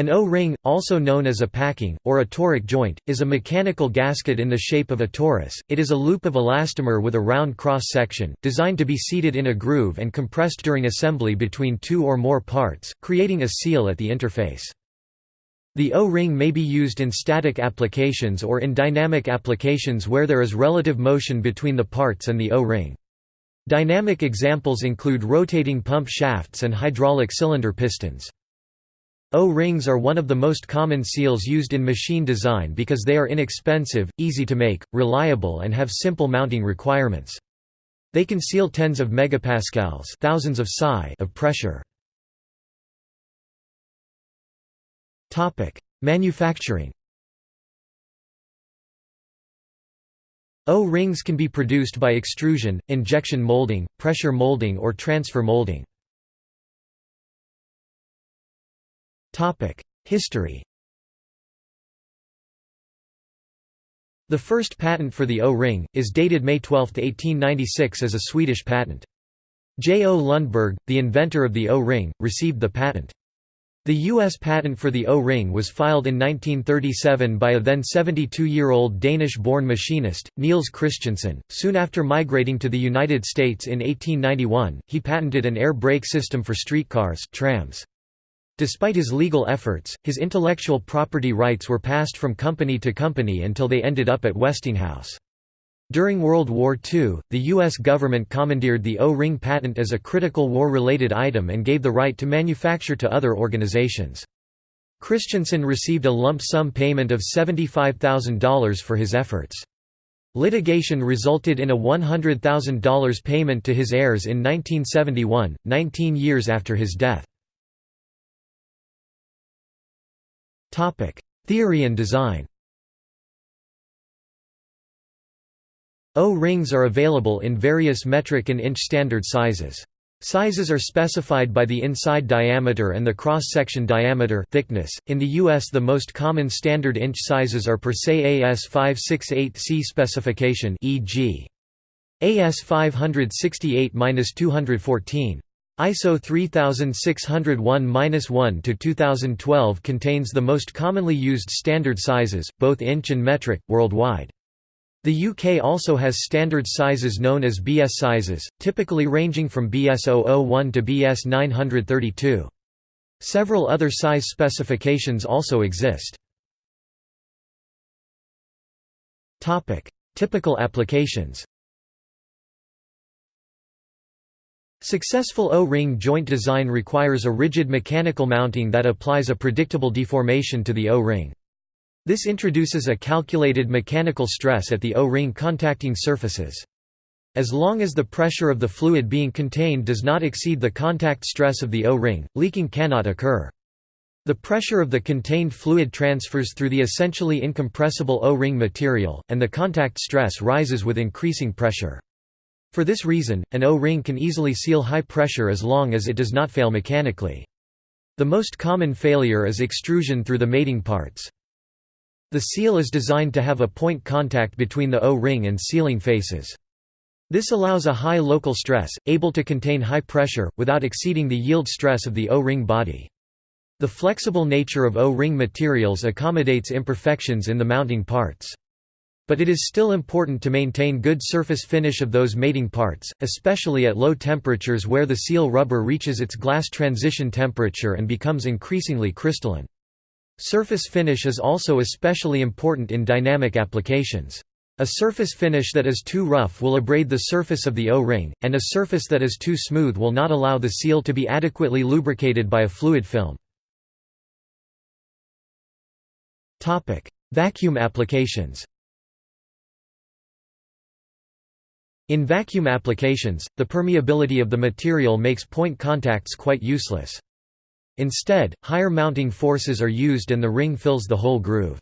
An O-ring, also known as a packing, or a toric joint, is a mechanical gasket in the shape of a torus. It is a loop of elastomer with a round cross-section, designed to be seated in a groove and compressed during assembly between two or more parts, creating a seal at the interface. The O-ring may be used in static applications or in dynamic applications where there is relative motion between the parts and the O-ring. Dynamic examples include rotating pump shafts and hydraulic cylinder pistons. O-rings are one of the most common seals used in machine design because they are inexpensive, easy to make, reliable and have simple mounting requirements. They can seal tens of megapascals thousands of psi of pressure. Manufacturing O-rings can be produced by extrusion, injection molding, pressure molding or transfer molding. History The first patent for the O-ring, is dated May 12, 1896 as a Swedish patent. J. O. Lundberg, the inventor of the O-ring, received the patent. The U.S. patent for the O-ring was filed in 1937 by a then 72-year-old Danish-born machinist, Niels Christiansen. Soon after migrating to the United States in 1891, he patented an air brake system for streetcars trams. Despite his legal efforts, his intellectual property rights were passed from company to company until they ended up at Westinghouse. During World War II, the U.S. government commandeered the O-ring patent as a critical war-related item and gave the right to manufacture to other organizations. Christiansen received a lump sum payment of $75,000 for his efforts. Litigation resulted in a $100,000 payment to his heirs in 1971, 19 years after his death. Theory and design O-rings are available in various metric and inch standard sizes. Sizes are specified by the inside diameter and the cross-section diameter thickness. In the US the most common standard inch sizes are per SAE AS568C specification e.g. AS 568-214. ISO 3601-1 to 2012 contains the most commonly used standard sizes, both inch and metric, worldwide. The UK also has standard sizes known as BS sizes, typically ranging from BS 001 to BS 932. Several other size specifications also exist. Typical applications Successful O-ring joint design requires a rigid mechanical mounting that applies a predictable deformation to the O-ring. This introduces a calculated mechanical stress at the O-ring contacting surfaces. As long as the pressure of the fluid being contained does not exceed the contact stress of the O-ring, leaking cannot occur. The pressure of the contained fluid transfers through the essentially incompressible O-ring material, and the contact stress rises with increasing pressure. For this reason, an O-ring can easily seal high pressure as long as it does not fail mechanically. The most common failure is extrusion through the mating parts. The seal is designed to have a point contact between the O-ring and sealing faces. This allows a high local stress, able to contain high pressure, without exceeding the yield stress of the O-ring body. The flexible nature of O-ring materials accommodates imperfections in the mounting parts. But it is still important to maintain good surface finish of those mating parts, especially at low temperatures where the seal rubber reaches its glass transition temperature and becomes increasingly crystalline. Surface finish is also especially important in dynamic applications. A surface finish that is too rough will abrade the surface of the O-ring, and a surface that is too smooth will not allow the seal to be adequately lubricated by a fluid film. Vacuum applications In vacuum applications, the permeability of the material makes point contacts quite useless. Instead, higher mounting forces are used and the ring fills the whole groove.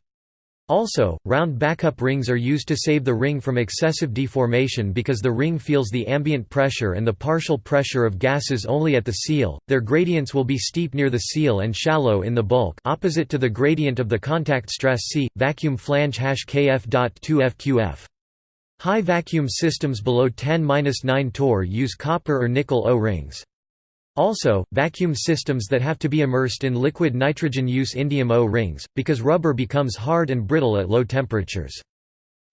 Also, round backup rings are used to save the ring from excessive deformation because the ring feels the ambient pressure and the partial pressure of gases only at the seal. Their gradients will be steep near the seal and shallow in the bulk, opposite to the gradient of the contact stress C. Vacuum flange kF.2FQF. High vacuum systems below 10-9 torr use copper or nickel O-rings. Also, vacuum systems that have to be immersed in liquid nitrogen use indium O-rings, because rubber becomes hard and brittle at low temperatures.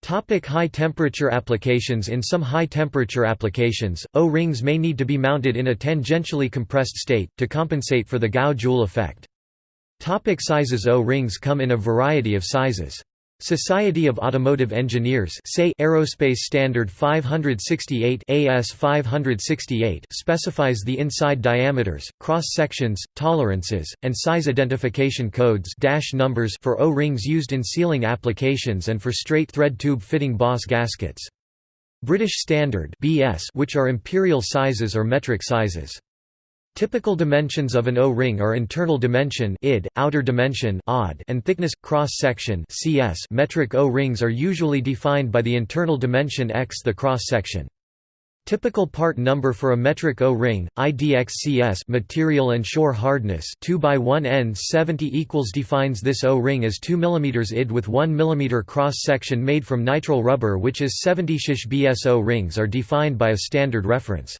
Topic high temperature applications In some high temperature applications, O-rings may need to be mounted in a tangentially compressed state, to compensate for the Gough-Joule effect. Topic sizes O-rings come in a variety of sizes. Society of Automotive Engineers SAE Aerospace Standard 568 AS 568 specifies the inside diameters, cross-sections, tolerances, and size identification codes dash numbers for O-rings used in sealing applications and for straight thread tube fitting Boss gaskets. British Standard BS which are imperial sizes or metric sizes. Typical dimensions of an O-ring are internal dimension id, outer dimension odd, and thickness cross-section CS. Metric O-rings are usually defined by the internal dimension x the cross-section. Typical part number for a metric O-ring, IDXCS material and shore hardness 2 by 1 n 70 equals defines this O-ring as 2 mm id with 1 mm cross-section made from nitrile rubber which is 70 shish BSO rings are defined by a standard reference.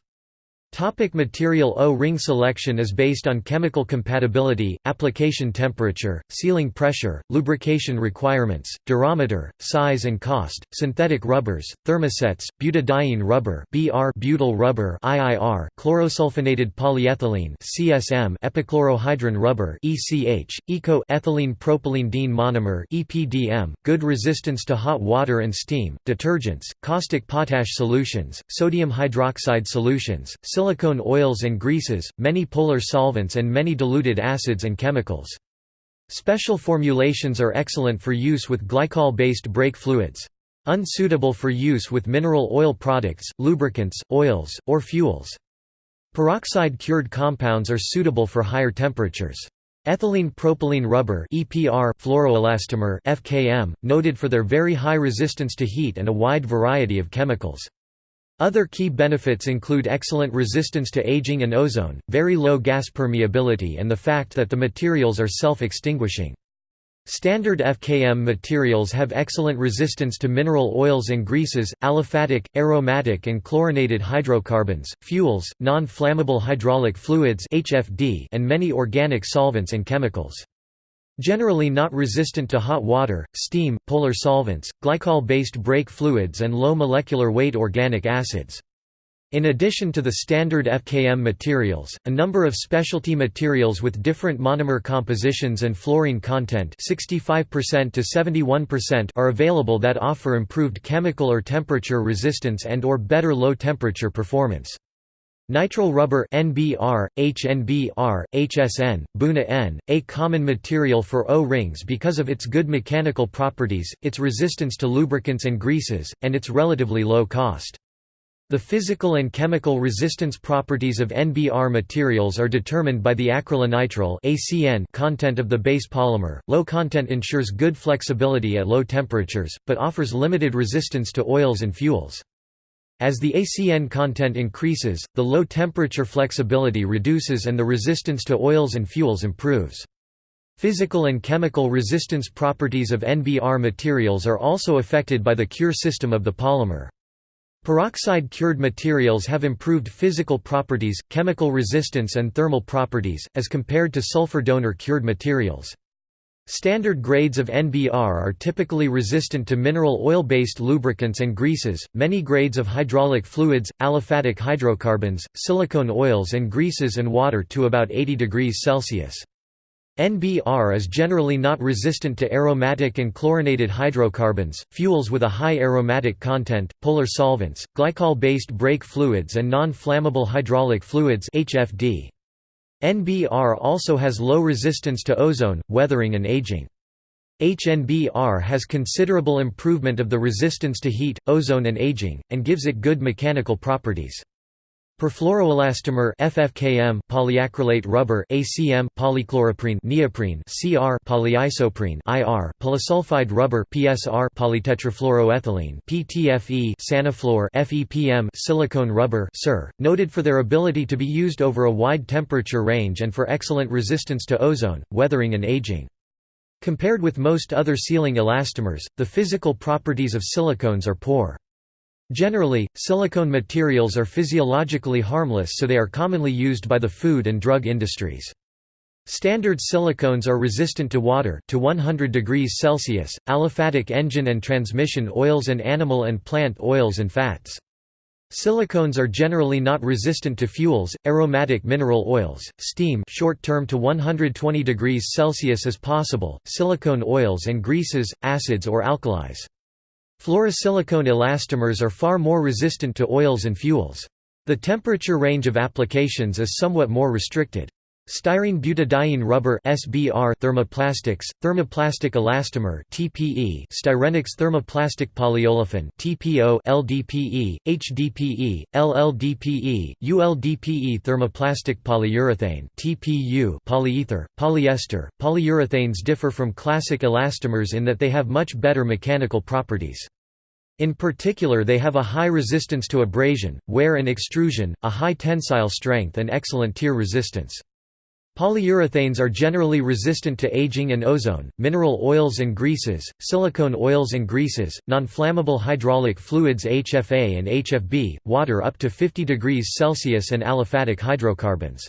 Topic material O-ring selection is based on chemical compatibility, application temperature, sealing pressure, lubrication requirements, durometer, size and cost, synthetic rubbers, thermosets, butadiene rubber (BR), butyl rubber (IIR), chlorosulfonated polyethylene (CSM), epichlorohydrin rubber (ECH), eco ethylene propylene monomer (EPDM), good resistance to hot water and steam, detergents, caustic potash solutions, sodium hydroxide solutions, silicone oils and greases, many polar solvents and many diluted acids and chemicals. Special formulations are excellent for use with glycol-based brake fluids. Unsuitable for use with mineral oil products, lubricants, oils, or fuels. Peroxide-cured compounds are suitable for higher temperatures. Ethylene propylene rubber EPR fluoroelastomer FKM, noted for their very high resistance to heat and a wide variety of chemicals. Other key benefits include excellent resistance to aging and ozone, very low gas permeability and the fact that the materials are self-extinguishing. Standard FKM materials have excellent resistance to mineral oils and greases, aliphatic, aromatic and chlorinated hydrocarbons, fuels, non-flammable hydraulic fluids and many organic solvents and chemicals. Generally not resistant to hot water, steam, polar solvents, glycol-based brake fluids and low molecular weight organic acids. In addition to the standard FKM materials, a number of specialty materials with different monomer compositions and fluorine content 65% to 71% are available that offer improved chemical or temperature resistance and or better low temperature performance. Nitrile rubber NBR, HNBR, HSN, Buna N, a common material for O-rings because of its good mechanical properties, its resistance to lubricants and greases, and its relatively low cost. The physical and chemical resistance properties of NBR materials are determined by the acrylonitrile content of the base polymer. Low content ensures good flexibility at low temperatures, but offers limited resistance to oils and fuels. As the ACN content increases, the low temperature flexibility reduces and the resistance to oils and fuels improves. Physical and chemical resistance properties of NBR materials are also affected by the cure system of the polymer. Peroxide-cured materials have improved physical properties, chemical resistance and thermal properties, as compared to sulfur donor-cured materials. Standard grades of NBR are typically resistant to mineral oil-based lubricants and greases, many grades of hydraulic fluids, aliphatic hydrocarbons, silicone oils and greases and water to about 80 degrees Celsius. NBR is generally not resistant to aromatic and chlorinated hydrocarbons, fuels with a high aromatic content, polar solvents, glycol-based brake fluids and non-flammable hydraulic fluids HFD. NBR also has low resistance to ozone, weathering and aging. HNBR has considerable improvement of the resistance to heat, ozone and aging, and gives it good mechanical properties. Perfluoroelastomer FFKM polyacrylate rubber ACM polychloroprene neoprene CR polyisoprene IR polysulfide rubber PSR polytetrafluoroethylene PTFE Sanaflor FEPM silicone rubber SIR noted for their ability to be used over a wide temperature range and for excellent resistance to ozone weathering and aging. Compared with most other sealing elastomers the physical properties of silicones are poor Generally, silicone materials are physiologically harmless so they are commonly used by the food and drug industries. Standard silicones are resistant to water to 100 degrees Celsius, aliphatic engine and transmission oils and animal and plant oils and fats. Silicones are generally not resistant to fuels, aromatic mineral oils, steam short term to 120 degrees Celsius as possible, silicone oils and greases, acids or alkalis. Fluorosilicone elastomers are far more resistant to oils and fuels. The temperature range of applications is somewhat more restricted. Styrene butadiene rubber (SBR) thermoplastics, thermoplastic elastomer (TPE), Styrenics thermoplastic polyolefin (TPO), LDPE, HDPE, LLDPE, ULDPE thermoplastic polyurethane (TPU), polyether, polyester. Polyurethanes differ from classic elastomers in that they have much better mechanical properties. In particular they have a high resistance to abrasion, wear and extrusion, a high tensile strength and excellent tear resistance. Polyurethanes are generally resistant to aging and ozone, mineral oils and greases, silicone oils and greases, non-flammable hydraulic fluids HFA and HFB, water up to 50 degrees Celsius and aliphatic hydrocarbons.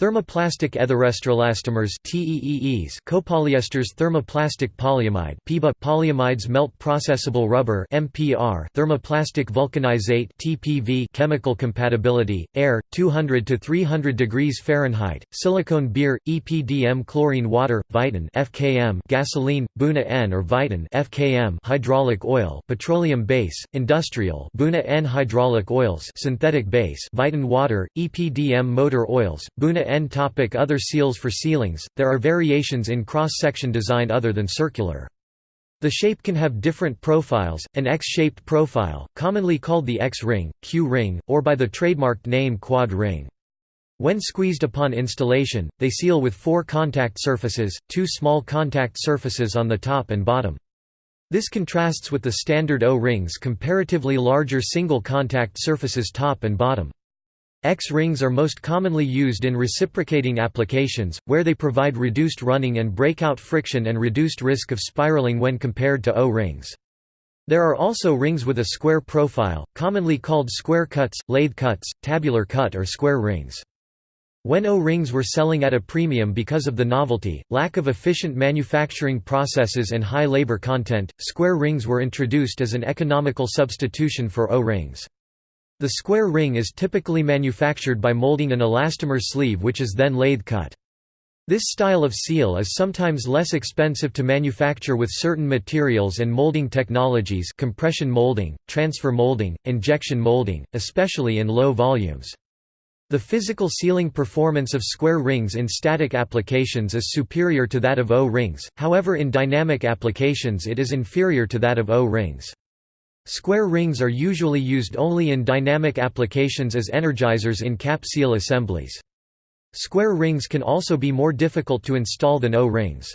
Thermoplastic etherestoelastomers TEEs copolyesters thermoplastic polyamide PEBA polyamides melt processable rubber MPR thermoplastic vulcanizate TPV chemical compatibility air 200 to 300 degrees Fahrenheit silicone beer EPDM chlorine water Viton FKM gasoline Buna N or Viton FKM hydraulic oil petroleum base industrial Buna N hydraulic oils synthetic base Viton water EPDM motor oils Buna N topic Other seals For sealings, there are variations in cross-section design other than circular. The shape can have different profiles, an X-shaped profile, commonly called the X-ring, Q-ring, or by the trademarked name quad ring. When squeezed upon installation, they seal with four contact surfaces, two small contact surfaces on the top and bottom. This contrasts with the standard O-rings comparatively larger single contact surfaces top and bottom. X-rings are most commonly used in reciprocating applications, where they provide reduced running and breakout friction and reduced risk of spiraling when compared to O-rings. There are also rings with a square profile, commonly called square cuts, lathe cuts, tabular cut or square rings. When O-rings were selling at a premium because of the novelty, lack of efficient manufacturing processes and high labor content, square rings were introduced as an economical substitution for O-rings. The square ring is typically manufactured by molding an elastomer sleeve which is then lathe cut. This style of seal is sometimes less expensive to manufacture with certain materials and molding technologies compression molding, transfer molding, injection molding, especially in low volumes. The physical sealing performance of square rings in static applications is superior to that of O-rings, however in dynamic applications it is inferior to that of O-rings. Square rings are usually used only in dynamic applications as energizers in cap seal assemblies. Square rings can also be more difficult to install than O-rings.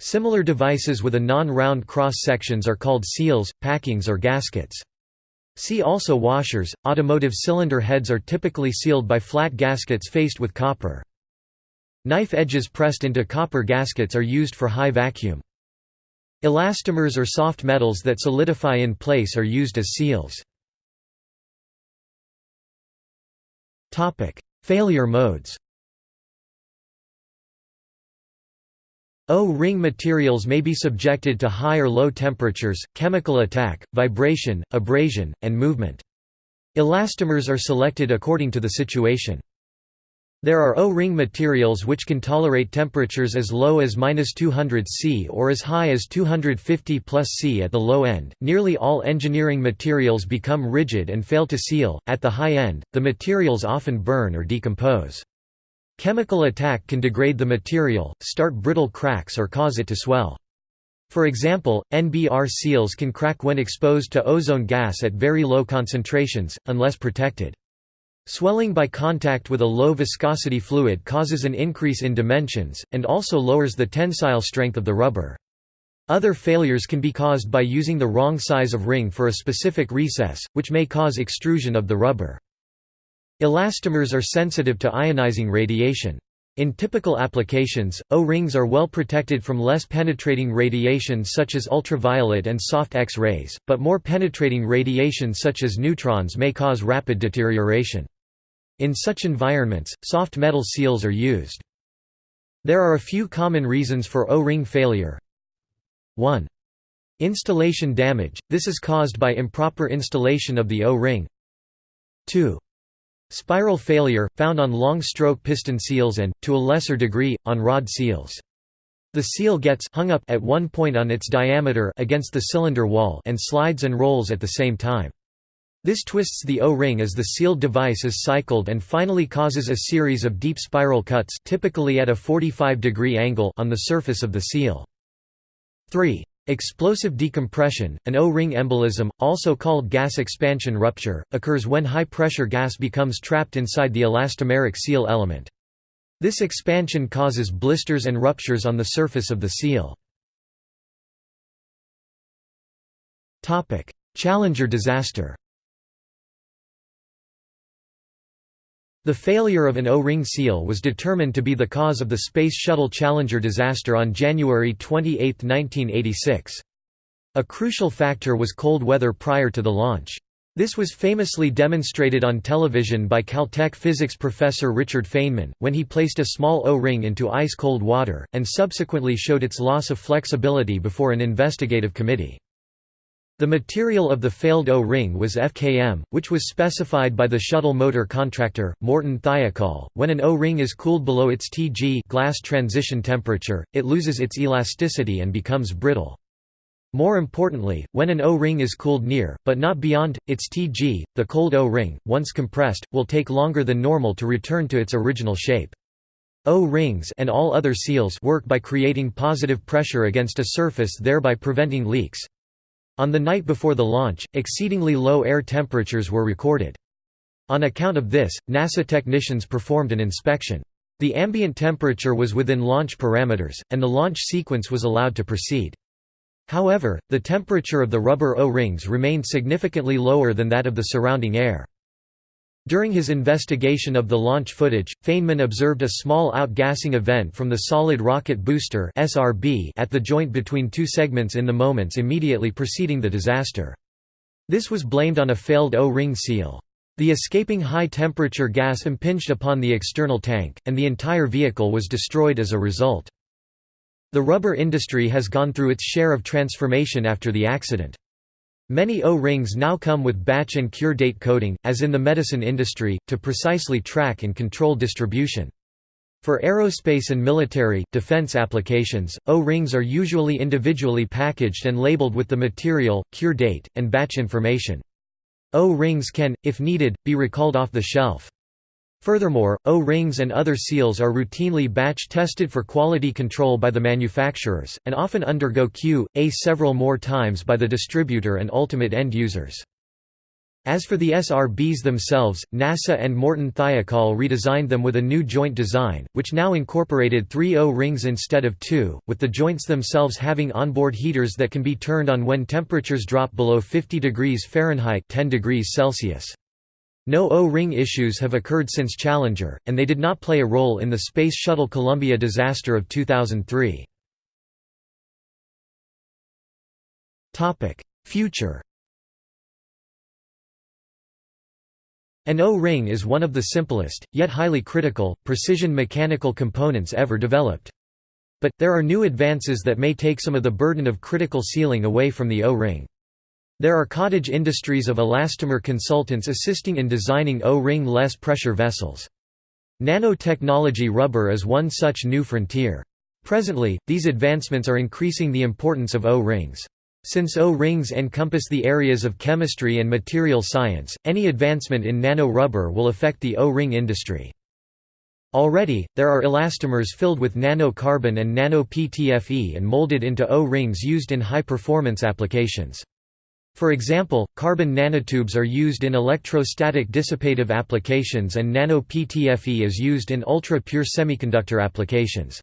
Similar devices with a non-round cross-sections are called seals, packings or gaskets. See also washers. Automotive cylinder heads are typically sealed by flat gaskets faced with copper. Knife edges pressed into copper gaskets are used for high vacuum. Elastomers or soft metals that solidify in place are used as seals. Failure modes O-ring materials may be subjected to high or low temperatures, chemical attack, vibration, abrasion, and movement. Elastomers are selected according to the situation. There are O-ring materials which can tolerate temperatures as low as -200 C or as high as 250 plus C at the low end. Nearly all engineering materials become rigid and fail to seal. At the high end, the materials often burn or decompose. Chemical attack can degrade the material, start brittle cracks or cause it to swell. For example, NBR seals can crack when exposed to ozone gas at very low concentrations, unless protected. Swelling by contact with a low viscosity fluid causes an increase in dimensions, and also lowers the tensile strength of the rubber. Other failures can be caused by using the wrong size of ring for a specific recess, which may cause extrusion of the rubber. Elastomers are sensitive to ionizing radiation. In typical applications, O-rings are well protected from less penetrating radiation such as ultraviolet and soft X-rays, but more penetrating radiation such as neutrons may cause rapid deterioration. In such environments, soft metal seals are used. There are a few common reasons for O-ring failure. 1. Installation damage – this is caused by improper installation of the O-ring 2. Spiral failure, found on long-stroke piston seals and, to a lesser degree, on rod seals. The seal gets hung up at one point on its diameter against the cylinder wall and slides and rolls at the same time. This twists the O-ring as the sealed device is cycled and finally causes a series of deep spiral cuts typically at a 45 degree angle on the surface of the seal. 3. Explosive decompression, an O-ring embolism, also called gas expansion rupture, occurs when high-pressure gas becomes trapped inside the elastomeric seal element. This expansion causes blisters and ruptures on the surface of the seal. Challenger disaster The failure of an O-ring seal was determined to be the cause of the Space Shuttle Challenger disaster on January 28, 1986. A crucial factor was cold weather prior to the launch. This was famously demonstrated on television by Caltech physics professor Richard Feynman, when he placed a small O-ring into ice-cold water, and subsequently showed its loss of flexibility before an investigative committee. The material of the failed O-ring was FKM, which was specified by the shuttle motor contractor, Morton Thiokol. When an O-ring is cooled below its Tg glass transition temperature, it loses its elasticity and becomes brittle. More importantly, when an O-ring is cooled near, but not beyond, its Tg, the cold O-ring, once compressed, will take longer than normal to return to its original shape. O-rings and all other seals work by creating positive pressure against a surface thereby preventing leaks. On the night before the launch, exceedingly low air temperatures were recorded. On account of this, NASA technicians performed an inspection. The ambient temperature was within launch parameters, and the launch sequence was allowed to proceed. However, the temperature of the rubber O-rings remained significantly lower than that of the surrounding air. During his investigation of the launch footage, Feynman observed a small outgassing event from the solid rocket booster at the joint between two segments in the moments immediately preceding the disaster. This was blamed on a failed O-ring seal. The escaping high-temperature gas impinged upon the external tank, and the entire vehicle was destroyed as a result. The rubber industry has gone through its share of transformation after the accident. Many O-rings now come with batch and cure date coding, as in the medicine industry, to precisely track and control distribution. For aerospace and military, defense applications, O-rings are usually individually packaged and labeled with the material, cure date, and batch information. O-rings can, if needed, be recalled off the shelf. Furthermore, O-rings and other seals are routinely batch tested for quality control by the manufacturers, and often undergo Q.A. several more times by the distributor and ultimate end users. As for the SRBs themselves, NASA and Morton Thiokol redesigned them with a new joint design, which now incorporated three O-rings instead of two, with the joints themselves having onboard heaters that can be turned on when temperatures drop below 50 degrees Fahrenheit 10 degrees Celsius. No O-ring issues have occurred since Challenger, and they did not play a role in the Space Shuttle Columbia disaster of 2003. Future An O-ring is one of the simplest, yet highly critical, precision mechanical components ever developed. But, there are new advances that may take some of the burden of critical sealing away from the O-ring. There are cottage industries of elastomer consultants assisting in designing O-ring less pressure vessels. Nanotechnology rubber is one such new frontier. Presently, these advancements are increasing the importance of O-rings. Since O-rings encompass the areas of chemistry and material science, any advancement in nano-rubber will affect the O-ring industry. Already, there are elastomers filled with nano-carbon and nano-PTFE and molded into O-rings used in high-performance applications. For example, carbon nanotubes are used in electrostatic dissipative applications and nano-PTFE is used in ultra-pure semiconductor applications.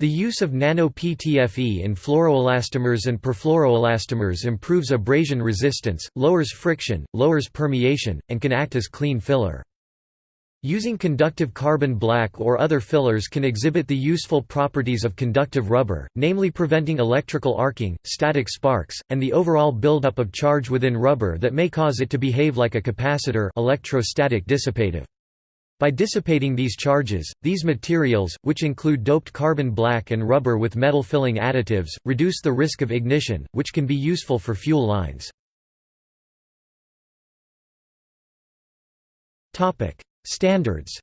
The use of nano-PTFE in fluoroelastomers and perfluoroelastomers improves abrasion resistance, lowers friction, lowers permeation, and can act as clean filler. Using conductive carbon black or other fillers can exhibit the useful properties of conductive rubber, namely preventing electrical arcing, static sparks, and the overall buildup of charge within rubber that may cause it to behave like a capacitor electrostatic dissipative. By dissipating these charges, these materials, which include doped carbon black and rubber with metal filling additives, reduce the risk of ignition, which can be useful for fuel lines. Standards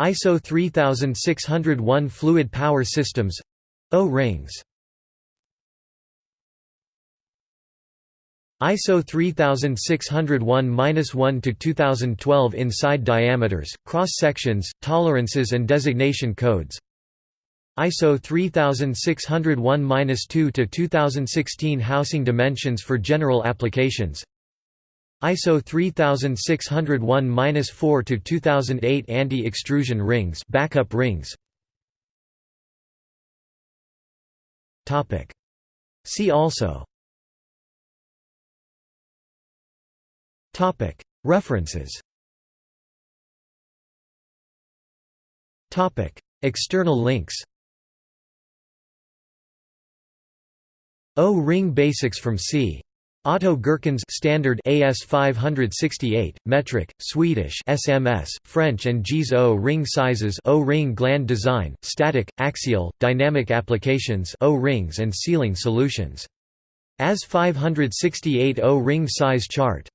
ISO 3601 Fluid Power Systems O-rings ISO 3601-1 to 2012 inside diameters, cross sections, tolerances and designation codes. ISO 3601-2 to 2016 housing dimensions for general applications. ISO 3601-4 to 2008 anti-extrusion rings, backup rings. Topic. See also. Topic. References. Topic. External links. O-ring basics from C. Otto Gehrckens standard AS 568 metric Swedish SMS French and JIS O-ring sizes O-ring gland design static axial dynamic applications O-rings and sealing solutions. AS 568 O-ring size chart